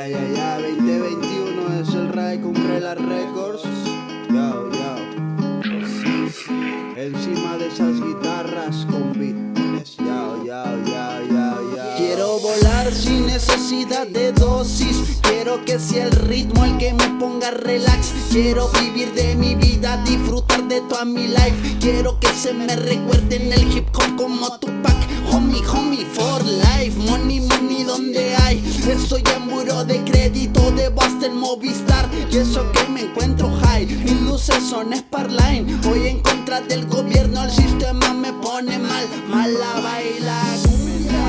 ya, ya, ya, 2021 es el Ray cumple las Records. Yo, yo. Encima de esas guitarras con beats. Yo, yo, yo, yo, yo. Quiero volar sin necesidad de dosis Quiero que sea el ritmo el que me ponga relax Quiero vivir de mi vida, disfrutar de toda mi life Quiero que se me recuerde en el hip hop como Tupac Movistar Y eso que me encuentro high. Mis luces son Sparline Voy en contra del gobierno, el sistema me pone mal. Mala baila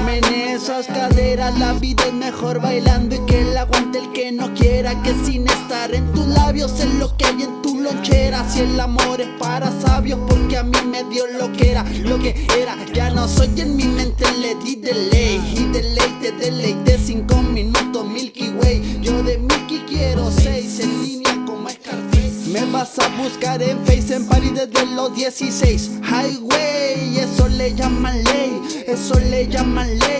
Menea esas caderas, la vida es mejor bailando Y que el aguante el que no quiera Que sin estar en tus labios es lo que hay en tu lonchera. Si el amor es para sabios porque a mí me dio lo que era Lo que era, ya no soy en mi mente le di delay Y deleite, deleite, vas a buscar en Face en París desde los 16 Highway, eso le llaman ley, eso le llaman ley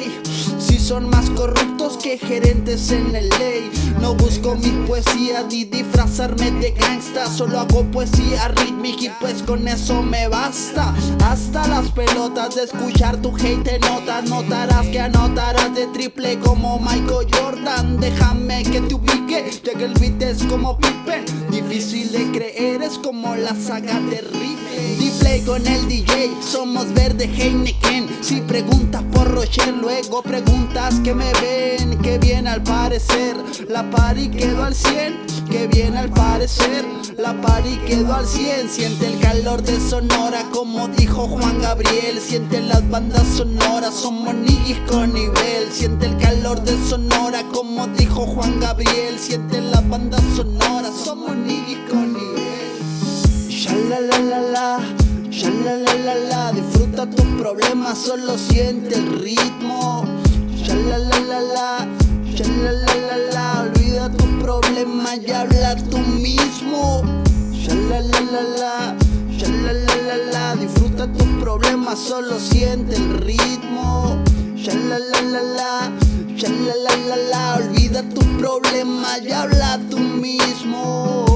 son más corruptos que gerentes en el ley. No busco mi poesía ni disfrazarme de gangsta. Solo hago poesía rítmica y pues con eso me basta. Hasta las pelotas de escuchar tu hate te notas. Notarás que anotarás de triple como Michael Jordan. Déjame que te ubique, ya que el beat es como Pippen. Difícil de creer, es como la saga de Ripley. D-Play con el DJ, somos verde Heineken. Si preguntas luego preguntas que me ven Que bien al parecer, la party quedó al 100 Que bien al parecer, la party quedó al 100 Siente el calor de Sonora como dijo Juan Gabriel. Siente las bandas sonoras, somos niggas con nivel. Siente el calor de Sonora como dijo Juan Gabriel. Siente las bandas sonoras, somos niggas con nivel. Shalalalala, shalalalala Disfruta tus problemas, solo siente el ritmo Shalalalala, shalalalala Olvida tus problemas y habla tú mismo Shalalalala, shalalalala Disfruta tus problemas, solo siente el ritmo Shalalalala, shalalalala Olvida tus problemas y Habla tú mismo